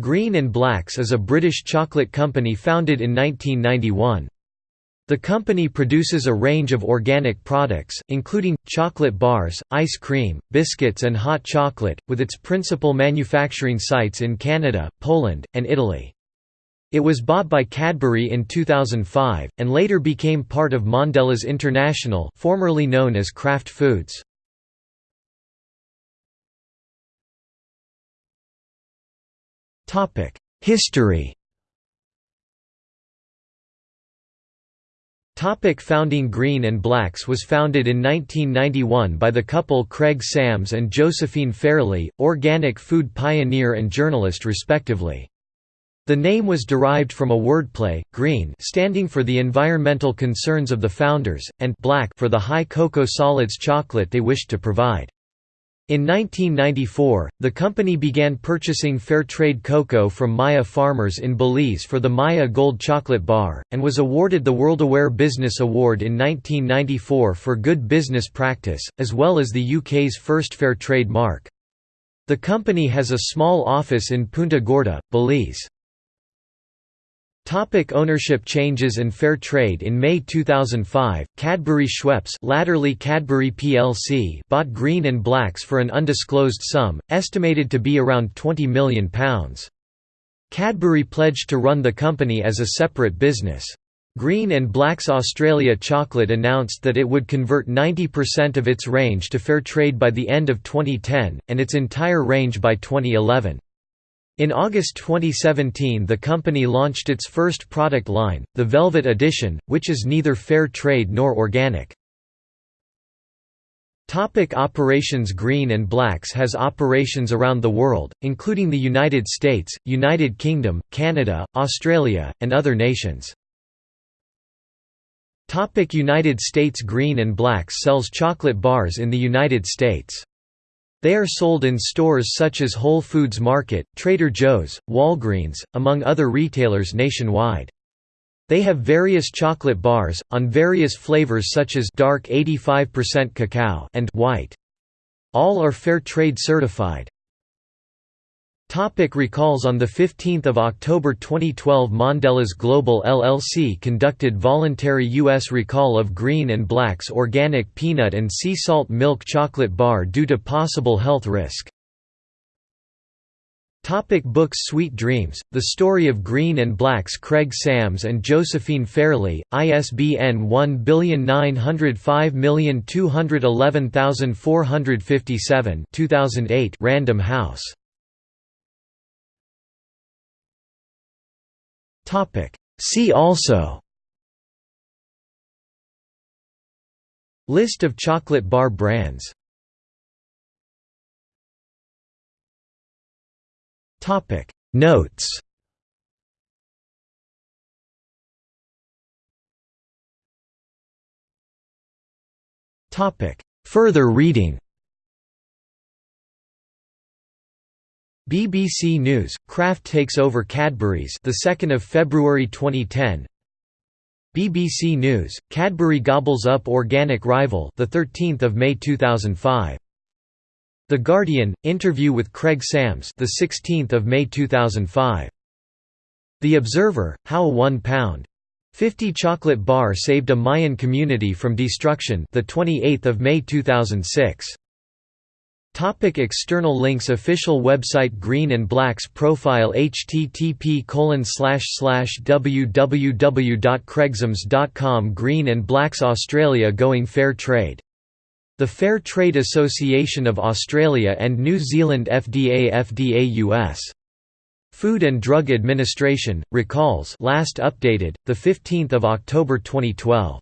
Green and Blacks is a British chocolate company founded in 1991. The company produces a range of organic products, including, chocolate bars, ice cream, biscuits and hot chocolate, with its principal manufacturing sites in Canada, Poland, and Italy. It was bought by Cadbury in 2005, and later became part of Mondelez International formerly known as Kraft Foods. History Topic founding Green and Blacks was founded in 1991 by the couple Craig Sams and Josephine Fairley, organic food pioneer and journalist respectively. The name was derived from a wordplay, green standing for the environmental concerns of the founders, and black for the high cocoa solids chocolate they wished to provide. In 1994, the company began purchasing fair trade cocoa from Maya farmers in Belize for the Maya Gold Chocolate Bar, and was awarded the WorldAware Business Award in 1994 for good business practice, as well as the UK's first fair trade mark. The company has a small office in Punta Gorda, Belize. Topic ownership changes and fair trade In May 2005, Cadbury Schweppes latterly Cadbury plc bought Green and Blacks for an undisclosed sum, estimated to be around £20 million. Cadbury pledged to run the company as a separate business. Green and Blacks Australia Chocolate announced that it would convert 90% of its range to fair trade by the end of 2010, and its entire range by 2011. In August 2017 the company launched its first product line, the Velvet Edition, which is neither fair trade nor organic. Topic operations Green and Blacks has operations around the world, including the United States, United Kingdom, Canada, Australia, and other nations. Topic United States Green and Blacks sells chocolate bars in the United States. They are sold in stores such as Whole Foods Market, Trader Joe's, Walgreens, among other retailers nationwide. They have various chocolate bars, on various flavors such as dark 85% cacao and white. All are fair trade certified. Topic recalls On 15 October 2012 Mondelez Global LLC conducted voluntary U.S. recall of Green and Black's organic peanut and sea salt milk chocolate bar due to possible health risk. Topic books Sweet Dreams, The Story of Green and Black's Craig Sams and Josephine Fairley, ISBN 1912111457 2008 Random House See also. List of chocolate bar brands. Notes. Further reading BBC News: Kraft takes over Cadbury's, the 2nd of February 2010. BBC News: Cadbury gobbles up organic rival, the 13th of May 2005. The Guardian: Interview with Craig Sams, the 16th of May 2005. The Observer: How a 1 pound 50 chocolate bar saved a Mayan community from destruction, the 28th of May 2006. Topic external links Official website Green and Blacks profile http www.craigsams.com Green and Blacks Australia Going Fair Trade. The Fair Trade Association of Australia and New Zealand FDA FDA US. Food and Drug Administration, recalls last updated, 15 October 2012.